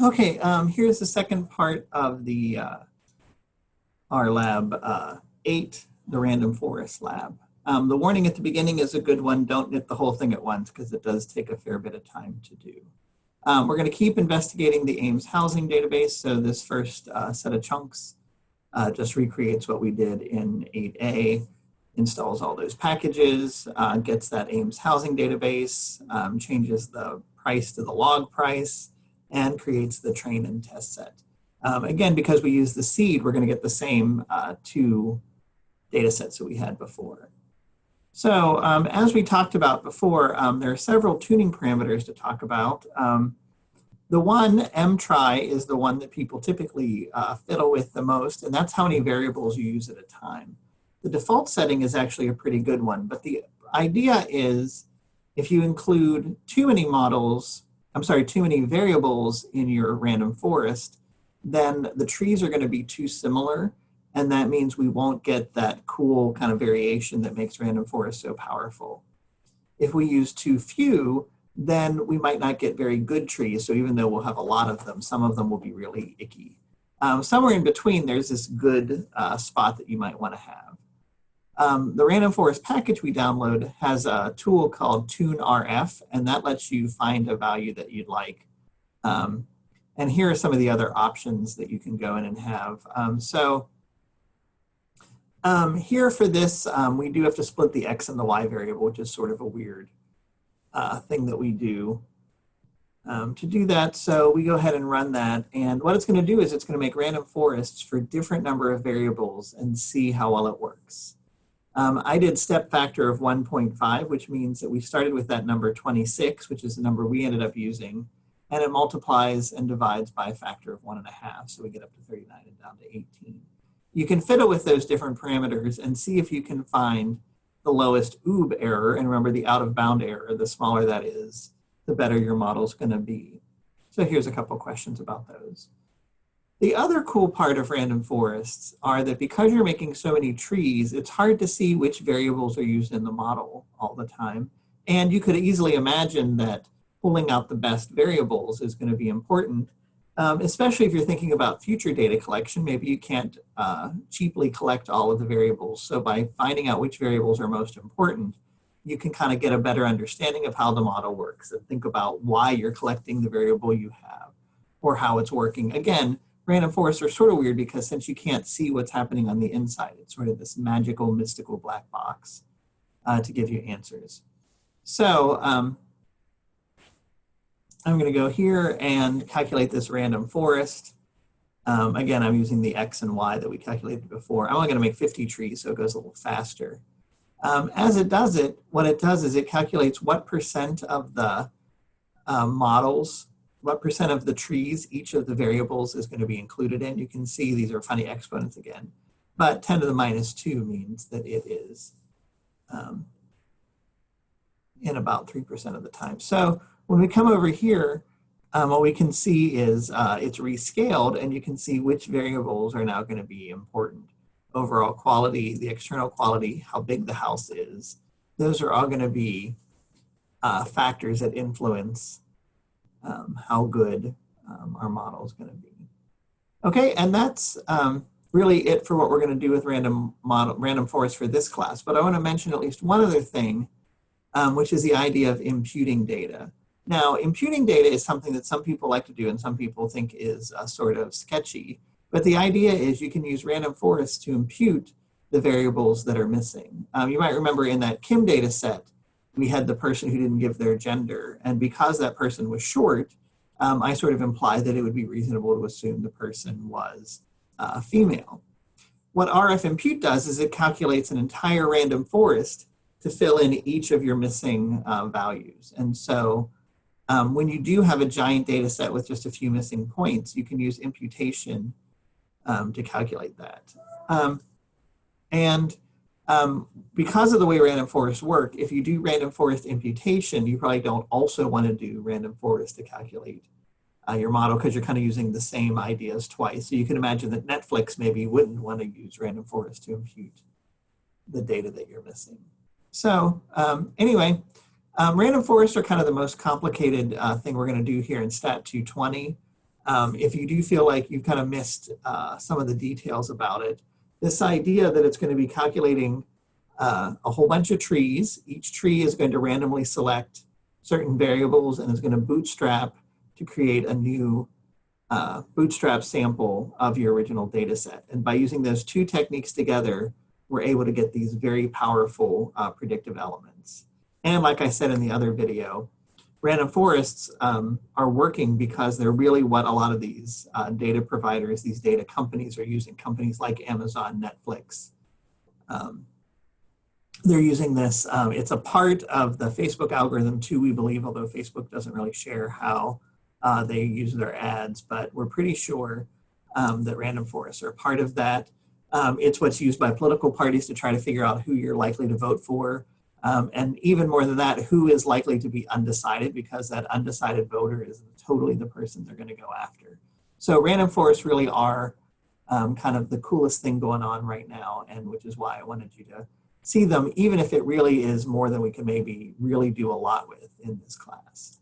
Okay, um, here's the second part of the uh, our lab uh, eight, the random forest lab. Um, the warning at the beginning is a good one. Don't knit the whole thing at once because it does take a fair bit of time to do. Um, we're going to keep investigating the Ames housing database. So this first uh, set of chunks uh, just recreates what we did in 8A, installs all those packages, uh, gets that Ames housing database, um, changes the price to the log price, and creates the train and test set. Um, again, because we use the seed, we're going to get the same uh, two data sets that we had before. So um, as we talked about before, um, there are several tuning parameters to talk about. Um, the one, mtry, is the one that people typically uh, fiddle with the most, and that's how many variables you use at a time. The default setting is actually a pretty good one, but the idea is if you include too many models, I'm sorry, too many variables in your random forest, then the trees are going to be too similar and that means we won't get that cool kind of variation that makes random forest so powerful. If we use too few, then we might not get very good trees. So even though we'll have a lot of them, some of them will be really icky. Um, somewhere in between, there's this good uh, spot that you might want to have. Um, the random forest package we download has a tool called TuneRF, and that lets you find a value that you'd like. Um, and here are some of the other options that you can go in and have. Um, so um, here for this, um, we do have to split the x and the y variable, which is sort of a weird uh, thing that we do. Um, to do that, so we go ahead and run that. And what it's going to do is it's going to make random forests for different number of variables and see how well it works. Um, I did step factor of 1.5, which means that we started with that number 26, which is the number we ended up using. And it multiplies and divides by a factor of one and a half. So we get up to 39 and down to 18 you can fiddle with those different parameters and see if you can find the lowest OOB error. And remember the out of bound error, the smaller that is, the better your model is going to be. So here's a couple questions about those. The other cool part of random forests are that because you're making so many trees, it's hard to see which variables are used in the model all the time. And you could easily imagine that pulling out the best variables is going to be important um, especially if you're thinking about future data collection, maybe you can't uh, cheaply collect all of the variables. So by finding out which variables are most important, you can kind of get a better understanding of how the model works and think about why you're collecting the variable you have or how it's working. Again, random forests are sort of weird because since you can't see what's happening on the inside, it's sort of this magical, mystical black box uh, to give you answers. So um, I'm going to go here and calculate this random forest. Um, again, I'm using the X and Y that we calculated before. I'm only going to make 50 trees, so it goes a little faster. Um, as it does it, what it does is it calculates what percent of the uh, models, what percent of the trees each of the variables is going to be included in. You can see these are funny exponents again, but 10 to the minus 2 means that it is um, in about 3% of the time. So when we come over here, um, what we can see is uh, it's rescaled and you can see which variables are now going to be important. Overall quality, the external quality, how big the house is. Those are all going to be uh, factors that influence um, how good um, our model is going to be. Okay, and that's um, really it for what we're going to do with random model, random forest for this class. But I want to mention at least one other thing, um, which is the idea of imputing data. Now, imputing data is something that some people like to do and some people think is uh, sort of sketchy. But the idea is you can use random forests to impute the variables that are missing. Um, you might remember in that Kim data set, we had the person who didn't give their gender. And because that person was short, um, I sort of implied that it would be reasonable to assume the person was uh, female. What RF impute does is it calculates an entire random forest to fill in each of your missing uh, values. And so um, when you do have a giant data set with just a few missing points, you can use imputation um, to calculate that. Um, and um, because of the way random forests work, if you do random forest imputation, you probably don't also want to do random forest to calculate uh, your model because you're kind of using the same ideas twice. So you can imagine that Netflix maybe wouldn't want to use random forest to impute the data that you're missing. So um, anyway, um, random forests are kind of the most complicated uh, thing we're going to do here in STAT 220. um, if you do feel like you've kind of missed uh, some of the details about it, this idea that it's going to be calculating uh, a whole bunch of trees. Each tree is going to randomly select certain variables and is going to bootstrap to create a new uh, bootstrap sample of your original data set. And by using those two techniques together, we're able to get these very powerful uh, predictive elements. And like I said in the other video, random forests um, are working because they're really what a lot of these uh, data providers, these data companies are using, companies like Amazon, Netflix. Um, they're using this, um, it's a part of the Facebook algorithm too, we believe, although Facebook doesn't really share how uh, they use their ads, but we're pretty sure um, that random forests are part of that. Um, it's what's used by political parties to try to figure out who you're likely to vote for. Um, and even more than that, who is likely to be undecided because that undecided voter is totally the person they're going to go after. So random forests really are um, kind of the coolest thing going on right now, and which is why I wanted you to see them, even if it really is more than we can maybe really do a lot with in this class.